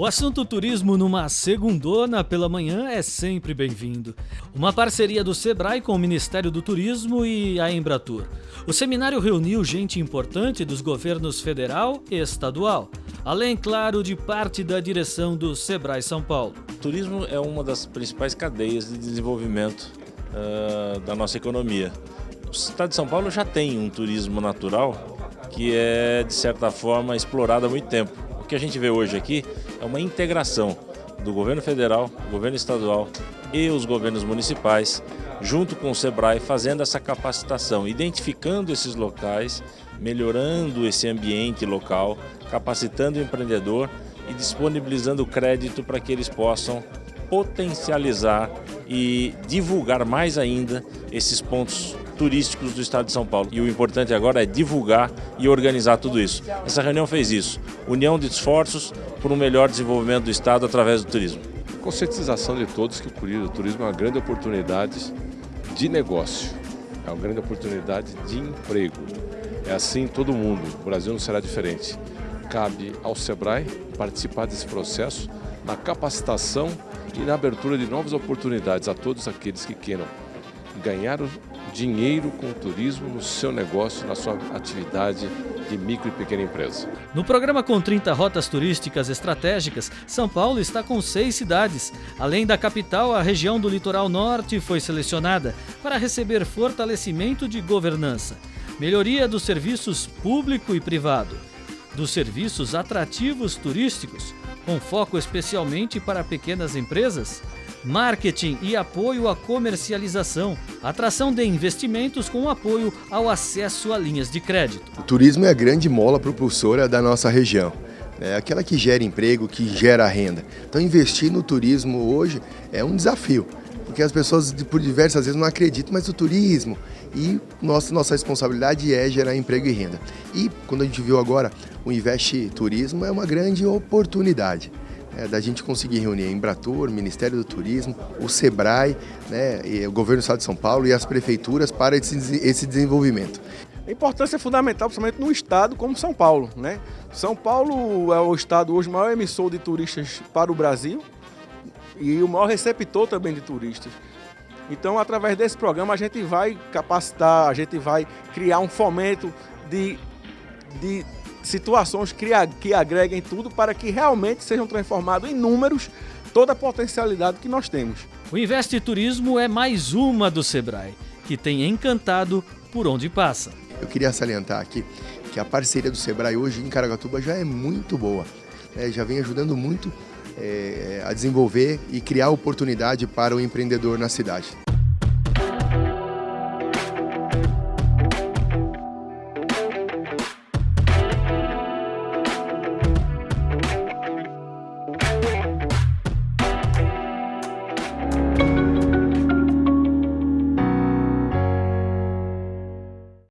O assunto turismo numa segundona pela manhã é sempre bem-vindo. Uma parceria do Sebrae com o Ministério do Turismo e a Embratur. O seminário reuniu gente importante dos governos federal e estadual, além, claro, de parte da direção do Sebrae São Paulo. O turismo é uma das principais cadeias de desenvolvimento uh, da nossa economia. O estado de São Paulo já tem um turismo natural que é, de certa forma, explorado há muito tempo. Que a gente vê hoje aqui é uma integração do governo federal, governo estadual e os governos municipais, junto com o SEBRAE, fazendo essa capacitação, identificando esses locais, melhorando esse ambiente local, capacitando o empreendedor e disponibilizando crédito para que eles possam potencializar e divulgar mais ainda esses pontos turísticos do estado de São Paulo. E o importante agora é divulgar e organizar tudo isso. Essa reunião fez isso, união de esforços por um melhor desenvolvimento do estado através do turismo. Conscientização de todos que o turismo é uma grande oportunidade de negócio, é uma grande oportunidade de emprego. É assim todo mundo, o Brasil não será diferente. Cabe ao SEBRAE participar desse processo na capacitação e na abertura de novas oportunidades a todos aqueles que queiram ganhar dinheiro com turismo no seu negócio, na sua atividade de micro e pequena empresa. No programa com 30 rotas turísticas estratégicas, São Paulo está com seis cidades. Além da capital, a região do litoral norte foi selecionada para receber fortalecimento de governança, melhoria dos serviços público e privado, dos serviços atrativos turísticos, com foco especialmente para pequenas empresas, marketing e apoio à comercialização, atração de investimentos com apoio ao acesso a linhas de crédito. O turismo é a grande mola propulsora da nossa região. É aquela que gera emprego, que gera renda. Então investir no turismo hoje é um desafio, porque as pessoas por diversas vezes não acreditam, mas o turismo e nossa, nossa responsabilidade é gerar emprego e renda. E quando a gente viu agora o Investe Turismo é uma grande oportunidade é, da gente conseguir reunir a Embratur, Ministério do Turismo, o SEBRAE, né, o Governo do Estado de São Paulo e as prefeituras para esse, esse desenvolvimento. A importância é fundamental, principalmente no estado como São Paulo. Né? São Paulo é o estado hoje maior emissor de turistas para o Brasil e o maior receptor também de turistas. Então, através desse programa, a gente vai capacitar, a gente vai criar um fomento de, de situações que, que agreguem tudo para que realmente sejam transformados em números toda a potencialidade que nós temos. O Investe Turismo é mais uma do Sebrae, que tem encantado por onde passa. Eu queria salientar aqui que a parceria do Sebrae hoje em Caragatuba já é muito boa, é, já vem ajudando muito é, a desenvolver e criar oportunidade para o empreendedor na cidade.